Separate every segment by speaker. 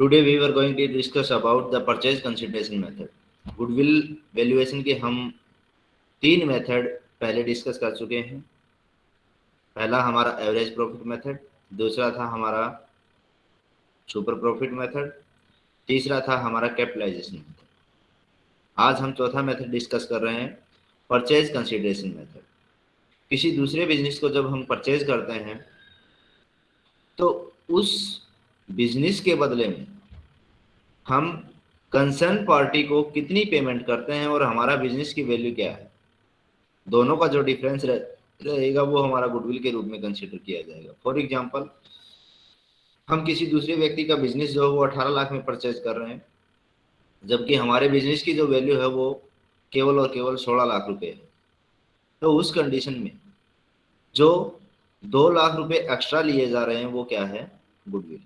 Speaker 1: Today we were going to discuss about the purchase consideration method. Goodwill valuation के हम तीन method पहले discuss कर चुके हैं। पहला हमारा एवरेज प्रॉफिट मेथड दूसरा था हमारा सुपर प्रॉफिट मेथड तीसरा था हमारा कैपिटलाइजेशन मेथड आज हम चौथा मेथड डिस्कस कर रहे हैं परचेज कंसिडरेशन मेथड किसी दूसरे बिज़नेस को जब हम परचेज करते हैं तो उस बिज़नेस के बदले में हम कंसर्न पार्टी को कितनी पेमेंट करते हैं और हमारा बिज़नेस की वैल्यू क्या है? दोनों का जो डिफरेंस रहेगा वो हमारा गुडविल के रूप में कंसिडर किया जाएगा। फॉर एग्ज़ाम्पल हम किसी दूसरे व्यक्ति का बिज़नेस जो है वो अठारह लाख में परचेज कर रहे हैं, जबकि हमारे बिज़नेस की जो वैल्यू है वो केवल और केवल सोलह लाख रुपए है। तो उस कंडीशन में जो दो लाख रुपए एक्स्ट्रा लिए जा रहे हैं वो क्या है? गुडविल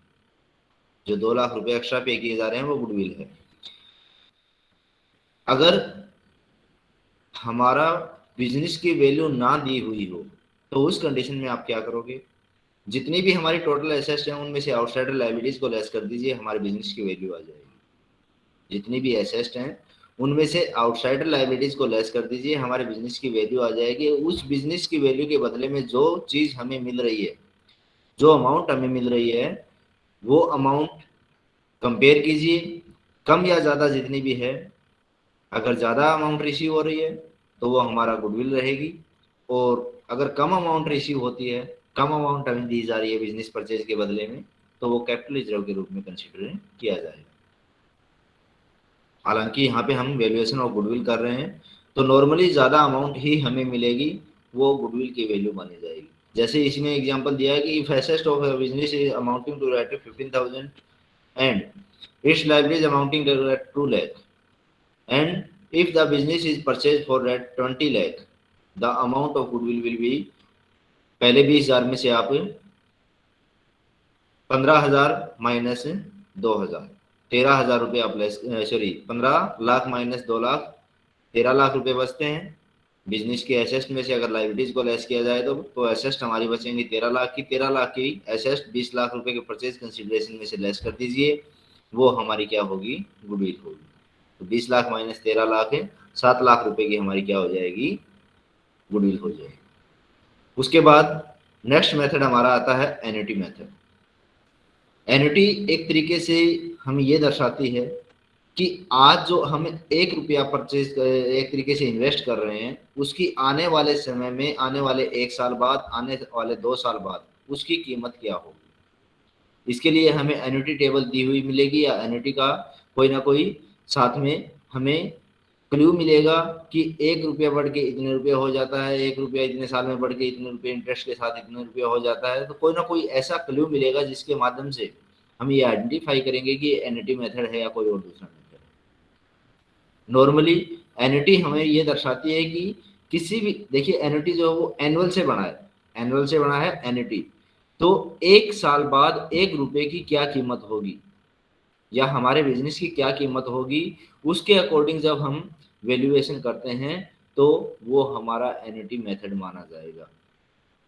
Speaker 1: जो दो लाख रुपए एक्स्ट्रा पे किए जा रहे हैं, वो गुडविल है। अगर हमारा बिज़नेस की वैल्यू ना दी हुई हो तो उस कंडीशन में आप क्या करोगे? जितनी भी हमारी टोटल एसेट्स हैं, उनमें से आउटसाइडर लाइबिलिटीज को लेस कर दीजिए, हमारे बिज़नेस की वैल्यू आ जाएगी। जितनी भी एसेट्स हैं, उनमें से आउटसाइडर लाइबिलिटीज को लेस कर दीजिए, हमारे बिज़नेस की वैल्यू आ जाएगी। उस बिज़नेस की वैल्यू के बदले में जो चीज़ हमें मिल रही है, जो अमाउंट हमें मिल रही है वो अमाउंट कंपेयर कीजिए, कम या ज़्यादा जितनी भी है, अगर ज़्यादा अमाउंट रिसीव हो रही है तो वो हमारा गुडविल रहेगी। और अगर कम अमाउंट रिसीव होती है, कम अमाउंट हमें दी जा रही है बिज़नेस परचेज के बदले में तो वो कैपिटल रिज़र्व के रूप में कंसिडर किया जाएगा। हालाँकि यहाँ पे हम वैल्यूएशन ऑफ़ गुडविल कर रहे हैं तो नॉर्मली ज़्यादा अमाउंट ही हमें मिलेगी, वो गुडविल की वैल्यू मानी जाएगी। जैसे इसमें एग्जांपल दिया है कि if asset of business is amounting to rate 15000 and its liabilities amounting to 2 lakh and if the business is purchase for rate 20 lakh the amount of goodwill will be पहले बीस हज़ार में से आप पंद्रह हज़ार माइनस दो हज़ार, तेरह हज़ार रुपये आप सॉरी पंद्रह लाख माइनस दो लाख, तेरह लाख रुपए बचते हैं। बिज़नेस के एसेस्ट में से अगर लाइबिलिटीज को लेस किया जाए तो तो एसेस्ट हमारी बचेंगी तेरह लाख की। तेरह लाख की एसेस्ट बीस लाख रुपए के परचेज कंसिडरेशन में से लेस कर दीजिए। वो हमारी क्या होगी? गुडविल होगी। तो बीस लाख माइनस तेरह लाख है, सात लाख रुपए की हमारी क्या हो जाएगी? गुडविल हो जाएगी। उसके बाद नेक्स्ट मेथड हमारा आता है एनिटी मेथड एनिटी एक तरीके से हम ये दर्शाती है कि आज जो हम एक रुपया परचेज एक तरीके से इन्वेस्ट कर रहे हैं, उसकी आने वाले समय में, आने वाले एक साल बाद, आने वाले दो साल बाद, उसकी कीमत क्या होगी? इसके लिए हमें एन्यूटी टेबल दी हुई मिलेगी या एन्यूटी का कोई ना कोई साथ में हमें क्ल्यू मिलेगा कि एक रुपया बढ़ के इतने रुपये हो जाता है, एक रुपया इतने साल में बढ़ के इतने रुपये इंटरेस्ट के साथ इतने रुपया हो जाता है तो कोई ना कोई ऐसा क्ल्यू मिलेगा जिसके माध्यम से हम ये आइडेंटिफाई करेंगे कि एनिटी मेथड है या कोई और दूसरा नॉर्मली एनुटी हमें ये दर्शाती है कि किसी भी, देखिए एनुटी जो है वो एनुअल से बना है। एनुअल से बना है एनुटी तो एक साल बाद एक रुपए की क्या कीमत होगी? या हमारे बिज़नेस की क्या कीमत होगी? उसके अकॉर्डिंग जब हम वैल्यूएशन करते हैं तो वो हमारा एनुटी मेथड माना जाएगा।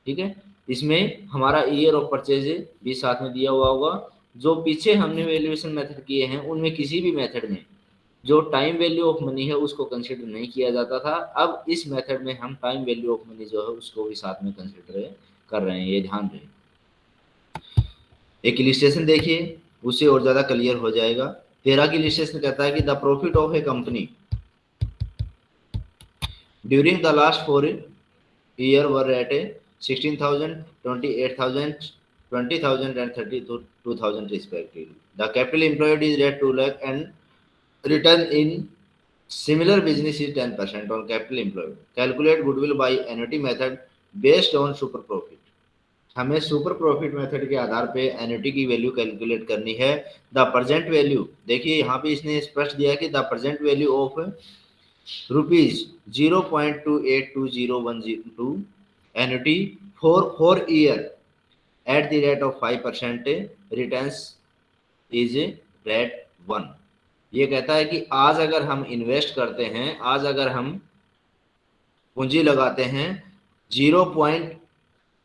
Speaker 1: ठीक है? इसमें हमारा ईयर ऑफ़ परचेज भी साथ में दिया हुआ होगा। जो पीछे हमने वैल्यूएशन मेथड किए हैं, उनमें किसी भी मेथड में जो टाइम वैल्यू ऑफ़ मनी है, उसको कंसिडर नहीं किया जाता था। अब इस मेथड में हम टाइम वैल्यू ऑफ़ मनी जो है, उसको भी साथ में कंसिडर कर रहे हैं, ये ध्यान रहे एक इलिस्ट्रेशन देखिए, उससे और ज़्यादा क्लियर हो जाएगा। तेरह की इलिस्ट्रेशन कहता है कि the profit of a company during the last four year were at a sixteen thousand twenty eight thousand twenty thousand and thirty two thousand respectively the capital is rate two lakh and return in similar business is 10% on capital employed. Calculate goodwill by annuity method based on super profit. हमें super profit method के आधार पे annuity की value calculate करनी है the present value देखिए यहाँ पे इसने स्पष्ट दिया कि the present value of rupees zero point two eight two zero one zero two annuity for four year at the rate of five percent return is rate one ये कहता है कि आज अगर हम इन्वेस्ट करते हैं, आज अगर हम पूंजी लगाते हैं zero point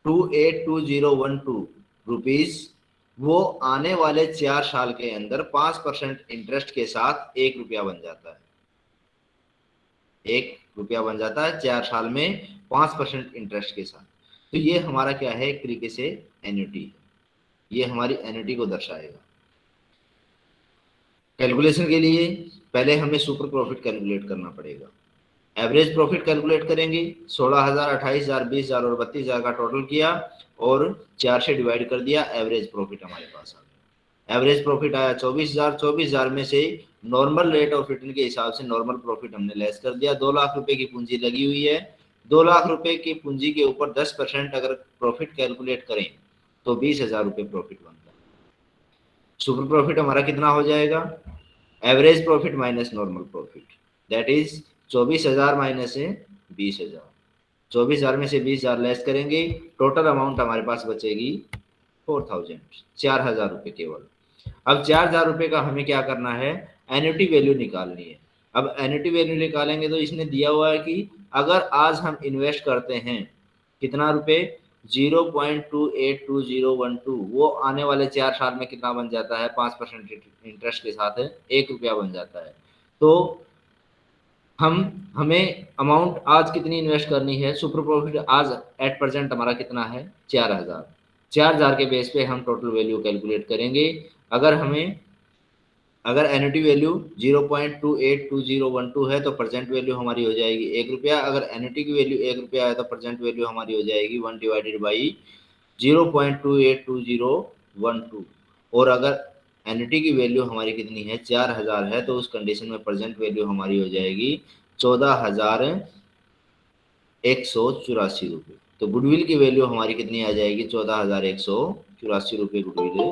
Speaker 1: two eight two zero one two rupees वो आने वाले चार साल के अंदर पाँच परसेंट इंटरेस्ट के साथ एक रुपया बन जाता है। एक रुपया बन जाता है चार साल में पाँच परसेंट इंटरेस्ट के साथ। तो ये हमारा क्या है, एक तरीके से एन्यूटी ये हमारी एन्यूटी को दर्शाएगा। कैलकुलेशन के लिए पहले हमें सुपर प्रॉफिट कैलकुलेट करना पड़ेगा। एवरेज प्रॉफिट कैलकुलेट करेंगे, सोलह हज़ार, अट्ठाईस हज़ार, बीस हज़ार और बत्तीस हज़ार का टोटल किया और चार से डिवाइड कर दिया एवरेज प्रॉफिट हमारे पास आ गया। एवरेज प्रॉफिट आया चौबीस हज़ार चौबीस हज़ार में से नॉर्मल रेट ऑफ़ रिटर्न के हिसाब से नॉर्मल प्रॉफिट हमने लेस कर दिया। दो लाख रुपए की पूंजी लगी हुई है। दो लाख रुपए की पूंजी के ऊपर दस परसेंट अगर प्रॉफिट कैलकुलेट करें तो बीस हज़ार रुपये प्रॉफिट बनता है सुपर प्रॉफिट हमारा कितना हो जाएगा? Average profit minus normal profit that is चौबीस हज़ार माइनस है बीस हज़ार. चौबीस हज़ार में से बीस हज़ार लेस करेंगे टोटल अमाउंट हमारे पास बचेगी फोर थाउज़ेंड चार हज़ार रुपये केवल. अब चार हज़ार रुपये का हमें क्या करना है? एन्यूटी वैल्यू निकालनी है. अब एन्यूटी वैल्यू निकालेंगे तो इसने दिया हुआ है कि अगर आज हम इन्वेस्ट करते हैं, कितना रुपये 0.282012 वो आने वाले चार साल में कितना बन जाता है? पाँच परसेंट इंटरेस्ट के साथ एक रुपया बन जाता है। तो हम, हमें अमाउंट आज कितनी इन्वेस्ट करनी है? सुपर प्रॉफिट आज एट परसेंट हमारा कितना है? चार हज़ार। चार हज़ार के बेस पे हम टोटल वैल्यू कैलकुलेट करेंगे। अगर हमें अगर annuity value zero point two eight two zero one two है तो प्रेजेंट वैल्यू हमारी हो जाएगी एक रुपया। अगर एनुटी की वैल्यू एक रुपया है तो प्रेजेंट वैल्यू हमारी हो जाएगी one divided by zero point two eight two zero one two और अगर एनिटी की वैल्यू हमारी कितनी है, चार हज़ार है तो उस कंडीशन में प्रेजेंट वैल्यू हमारी हो जाएगी चौदह हज़ार एक सौ चौरासी रुपये। तो गुडविल की वैल्यू हमारी कितनी आ जाएगी? चौदह हज़ार एक सौ चौरासी रुपये गुडविल